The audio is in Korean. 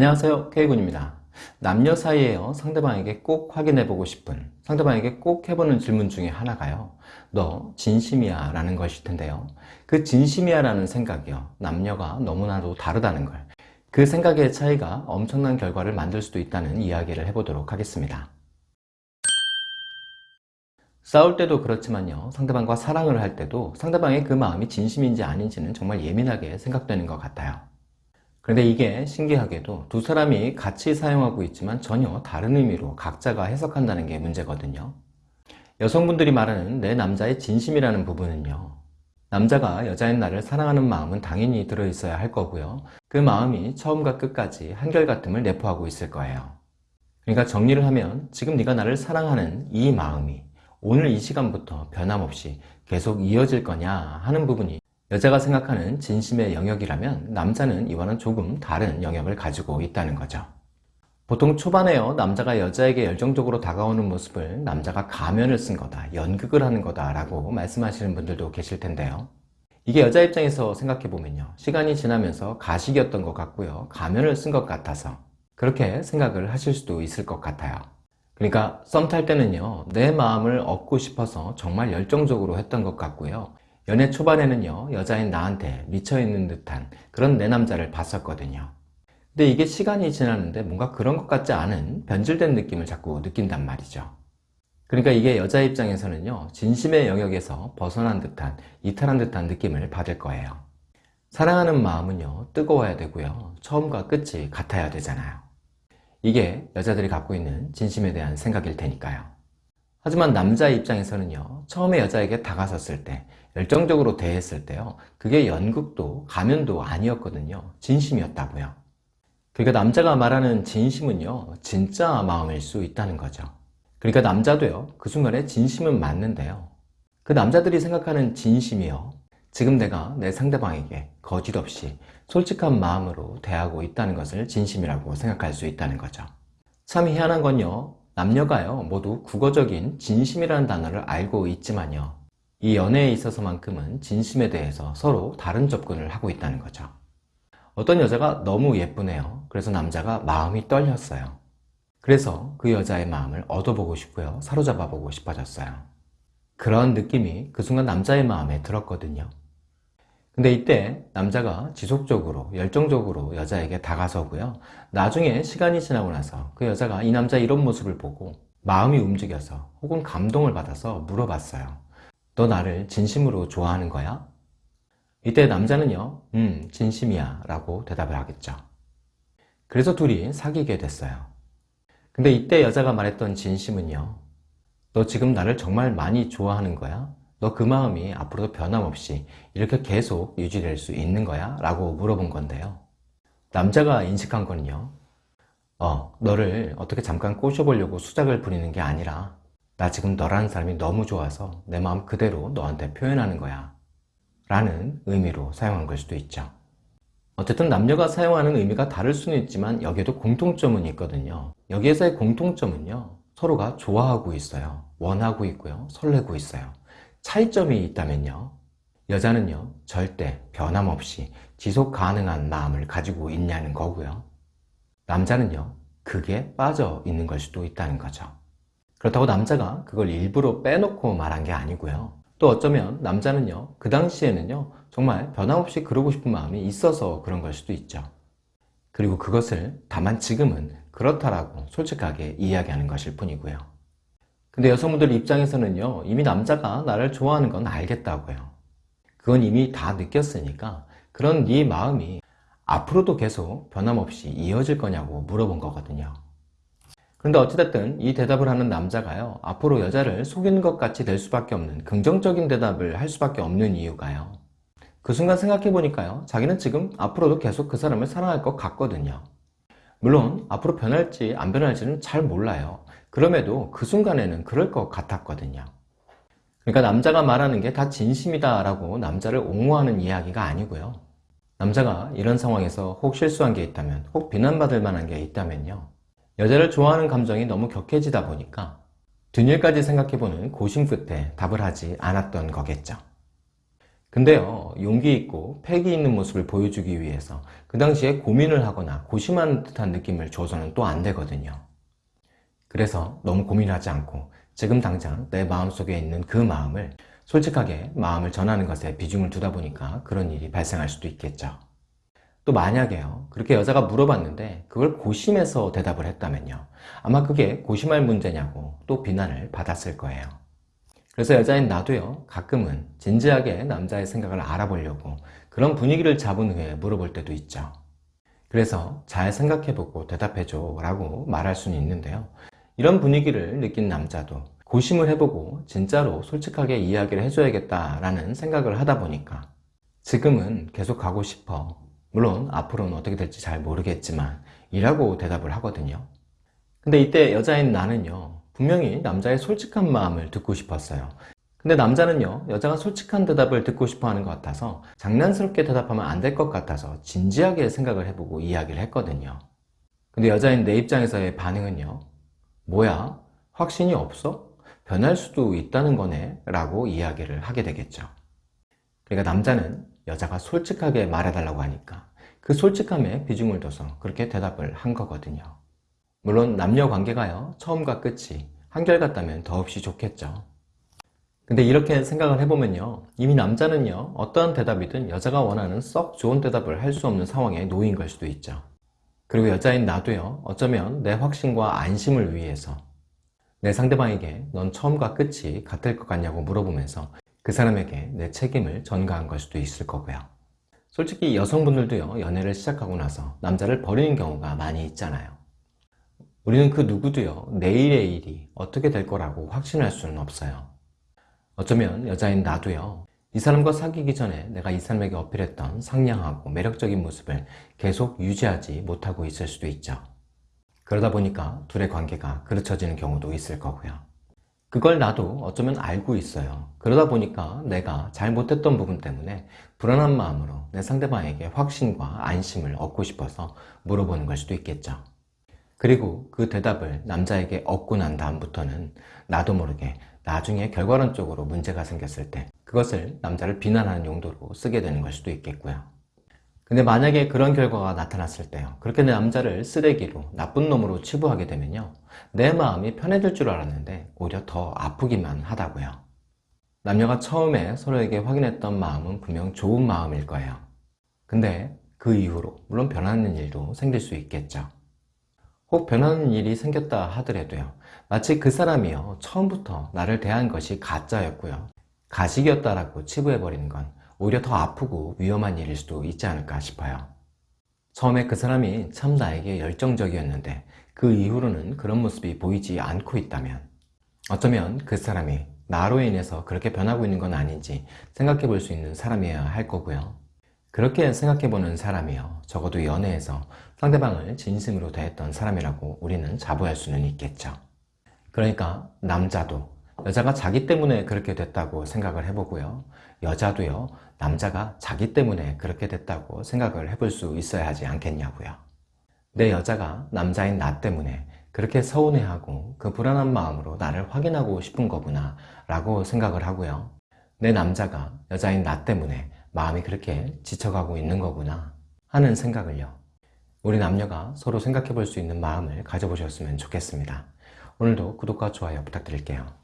안녕하세요. K군입니다. 남녀 사이에요. 상대방에게 꼭 확인해보고 싶은 상대방에게 꼭 해보는 질문 중에 하나가요. 너 진심이야 라는 것일 텐데요. 그 진심이야 라는 생각이요. 남녀가 너무나도 다르다는 걸. 그 생각의 차이가 엄청난 결과를 만들 수도 있다는 이야기를 해보도록 하겠습니다. 싸울 때도 그렇지만요. 상대방과 사랑을 할 때도 상대방의 그 마음이 진심인지 아닌지는 정말 예민하게 생각되는 것 같아요 그런데 이게 신기하게도 두 사람이 같이 사용하고 있지만 전혀 다른 의미로 각자가 해석한다는 게 문제거든요. 여성분들이 말하는 내 남자의 진심이라는 부분은요 남자가 여자인 나를 사랑하는 마음은 당연히 들어있어야 할 거고요. 그 마음이 처음과 끝까지 한결같음을 내포하고 있을 거예요. 그러니까 정리를 하면 지금 네가 나를 사랑하는 이 마음이 오늘 이 시간부터 변함없이 계속 이어질 거냐 하는 부분이 여자가 생각하는 진심의 영역이라면 남자는 이와는 조금 다른 영역을 가지고 있다는 거죠. 보통 초반에요. 남자가 여자에게 열정적으로 다가오는 모습을 남자가 가면을 쓴 거다 연극을 하는 거다 라고 말씀하시는 분들도 계실 텐데요. 이게 여자 입장에서 생각해보면요. 시간이 지나면서 가식이었던 것 같고요. 가면을 쓴 것 같아서 그렇게 생각을 하실 수도 있을 것 같아요. 그러니까 썸 탈 때는요. 내 마음을 얻고 싶어서 정말 열정적으로 했던 것 같고요 연애 초반에는요 여자인 나한테 미쳐있는 듯한 그런 내 남자를 봤었거든요. 근데 이게 시간이 지났는데 뭔가 그런 것 같지 않은 변질된 느낌을 자꾸 느낀단 말이죠. 그러니까 이게 여자 입장에서는요 진심의 영역에서 벗어난 듯한 이탈한 듯한 느낌을 받을 거예요. 사랑하는 마음은요 뜨거워야 되고요 처음과 끝이 같아야 되잖아요. 이게 여자들이 갖고 있는 진심에 대한 생각일 테니까요. 하지만 남자 입장에서는요 처음에 여자에게 다가섰을 때 열정적으로 대했을 때요. 그게 연극도 가면도 아니었거든요. 진심이었다고요. 그러니까 남자가 말하는 진심은요 진짜 마음일 수 있다는 거죠. 그러니까 남자도요 그 순간에 진심은 맞는데요. 그 남자들이 생각하는 진심이요 지금 내가 내 상대방에게 거짓 없이 솔직한 마음으로 대하고 있다는 것을 진심이라고 생각할 수 있다는 거죠. 참 희한한 건요 남녀가요 모두 국어적인 진심이라는 단어를 알고 있지만요 이 연애에 있어서만큼은 진심에 대해서 서로 다른 접근을 하고 있다는 거죠. 어떤 여자가 너무 예쁘네요. 그래서 남자가 마음이 떨렸어요. 그래서 그 여자의 마음을 얻어보고 싶고요. 사로잡아 보고 싶어졌어요. 그런 느낌이 그 순간 남자의 마음에 들었거든요. 근데 이때 남자가 지속적으로 열정적으로 여자에게 다가서고요. 나중에 시간이 지나고 나서 그 여자가 이 남자 이런 모습을 보고 마음이 움직여서 혹은 감동을 받아서 물어봤어요 너 나를 진심으로 좋아하는 거야? 이때 남자는요 음 진심이야 라고 대답을 하겠죠 그래서 둘이 사귀게 됐어요 근데 이때 여자가 말했던 진심은요 너 지금 나를 정말 많이 좋아하는 거야? 너 그 마음이 앞으로도 변함없이 이렇게 계속 유지될 수 있는 거야? 라고 물어본 건데요 남자가 인식한 거는요 어 너를 어떻게 잠깐 꼬셔보려고 수작을 부리는 게 아니라 나 지금 너라는 사람이 너무 좋아서 내 마음 그대로 너한테 표현하는 거야. 라는 의미로 사용한 걸 수도 있죠. 어쨌든 남녀가 사용하는 의미가 다를 수는 있지만 여기에도 공통점은 있거든요. 여기에서의 공통점은요 서로가 좋아하고 있어요. 원하고 있고요 설레고 있어요. 차이점이 있다면요 여자는요 절대 변함없이 지속 가능한 마음을 가지고 있냐는 거고요. 남자는요 그게 빠져 있는 걸 수도 있다는 거죠 그렇다고 남자가 그걸 일부러 빼놓고 말한 게 아니고요. 또 어쩌면 남자는요 그 당시에는요 정말 변함없이 그러고 싶은 마음이 있어서 그런 걸 수도 있죠. 그리고 그것을 다만 지금은 그렇다라고 솔직하게 이야기하는 것일 뿐이고요. 근데 여성분들 입장에서는요 이미 남자가 나를 좋아하는 건 알겠다고요. 그건 이미 다 느꼈으니까 그런 네 마음이 앞으로도 계속 변함없이 이어질 거냐고 물어본 거거든요 그런데 어찌됐든 이 대답을 하는 남자가요 앞으로 여자를 속이는 것 같이 될 수밖에 없는 긍정적인 대답을 할 수밖에 없는 이유가요. 그 순간 생각해 보니까요 자기는 지금 앞으로도 계속 그 사람을 사랑할 것 같거든요. 물론 앞으로 변할지 안 변할지는 잘 몰라요. 그럼에도 그 순간에는 그럴 것 같았거든요. 그러니까 남자가 말하는 게 다 진심이다 라고 남자를 옹호하는 이야기가 아니고요. 남자가 이런 상황에서 혹 실수한 게 있다면 혹 비난받을 만한 게 있다면요 여자를 좋아하는 감정이 너무 격해지다 보니까 뒷일까지 생각해보는 고심 끝에 답을 하지 않았던 거겠죠. 근데요 용기 있고 패기 있는 모습을 보여주기 위해서 그 당시에 고민을 하거나 고심하는 듯한 느낌을 줘서는 또 안 되거든요 그래서 너무 고민하지 않고 지금 당장 내 마음속에 있는 그 마음을 솔직하게 마음을 전하는 것에 비중을 두다 보니까 그런 일이 발생할 수도 있겠죠 또 만약에요. 그렇게 여자가 물어봤는데 그걸 고심해서 대답을 했다면요. 아마 그게 고심할 문제냐고 또 비난을 받았을 거예요. 그래서 여자인 나도요. 가끔은 진지하게 남자의 생각을 알아보려고 그런 분위기를 잡은 후에 물어볼 때도 있죠. 그래서 잘 생각해보고 대답해줘 라고 말할 수는 있는데요. 이런 분위기를 느낀 남자도 고심을 해보고 진짜로 솔직하게 이야기를 해줘야겠다라는 생각을 하다 보니까 지금은 계속 가고 싶어 물론 앞으로는 어떻게 될지 잘 모르겠지만 이라고 대답을 하거든요. 근데 이때 여자인 나는요 분명히 남자의 솔직한 마음을 듣고 싶었어요. 근데 남자는요 여자가 솔직한 대답을 듣고 싶어 하는 것 같아서 장난스럽게 대답하면 안 될 것 같아서 진지하게 생각을 해보고 이야기를 했거든요. 근데 여자인 내 입장에서의 반응은요 뭐야? 확신이 없어? 변할 수도 있다는 거네? 라고 이야기를 하게 되겠죠. 그러니까 남자는 여자가 솔직하게 말해달라고 하니까 그 솔직함에 비중을 둬서 그렇게 대답을 한 거거든요. 물론 남녀 관계가요 처음과 끝이 한결같다면 더없이 좋겠죠. 근데 이렇게 생각을 해보면요 이미 남자는요 어떠한 대답이든 여자가 원하는 썩 좋은 대답을 할 수 없는 상황에 놓인 걸 수도 있죠. 그리고 여자인 나도요 어쩌면 내 확신과 안심을 위해서 내 상대방에게 넌 처음과 끝이 같을 것 같냐고 물어보면서 그 사람에게 내 책임을 전가한 걸 수도 있을 거고요. 솔직히 여성분들도요 연애를 시작하고 나서 남자를 버리는 경우가 많이 있잖아요. 우리는 그 누구도요 내일의 일이 어떻게 될 거라고 확신할 수는 없어요. 어쩌면 여자인 나도요 이 사람과 사귀기 전에 내가 이 사람에게 어필했던 상냥하고 매력적인 모습을 계속 유지하지 못하고 있을 수도 있죠. 그러다 보니까 둘의 관계가 그르쳐지는 경우도 있을 거고요 그걸 나도 어쩌면 알고 있어요. 그러다 보니까 내가 잘못했던 부분 때문에 불안한 마음으로 내 상대방에게 확신과 안심을 얻고 싶어서 물어보는 걸 수도 있겠죠. 그리고 그 대답을 남자에게 얻고 난 다음부터는 나도 모르게 나중에 결과론적으로 문제가 생겼을 때 그것을 남자를 비난하는 용도로 쓰게 되는 걸 수도 있겠고요 근데 만약에 그런 결과가 나타났을 때요. 그렇게 내 남자를 쓰레기로 나쁜 놈으로 치부하게 되면요. 내 마음이 편해질 줄 알았는데 오히려 더 아프기만 하다고요. 남녀가 처음에 서로에게 확인했던 마음은 분명 좋은 마음일 거예요. 근데 그 이후로 물론 변하는 일도 생길 수 있겠죠. 혹 변하는 일이 생겼다 하더라도요. 마치 그 사람이요. 처음부터 나를 대한 것이 가짜였고요. 가식이었다라고 치부해버리는 건 오히려 더 아프고 위험한 일일 수도 있지 않을까 싶어요. 처음에 그 사람이 참 나에게 열정적이었는데 그 이후로는 그런 모습이 보이지 않고 있다면 어쩌면 그 사람이 나로 인해서 그렇게 변하고 있는 건 아닌지 생각해 볼 수 있는 사람이어야 할 거고요. 그렇게 생각해 보는 사람이요. 적어도 연애에서 상대방을 진심으로 대했던 사람이라고 우리는 자부할 수는 있겠죠. 그러니까 남자도 여자가 자기 때문에 그렇게 됐다고 생각을 해보고요. 여자도요 남자가 자기 때문에 그렇게 됐다고 생각을 해볼 수 있어야 하지 않겠냐고요. 내 여자가 남자인 나 때문에 그렇게 서운해하고 그 불안한 마음으로 나를 확인하고 싶은 거구나 라고 생각을 하고요. 내 남자가 여자인 나 때문에 마음이 그렇게 지쳐가고 있는 거구나 하는 생각을요. 우리 남녀가 서로 생각해 볼 수 있는 마음을 가져보셨으면 좋겠습니다. 오늘도 구독과 좋아요 부탁드릴게요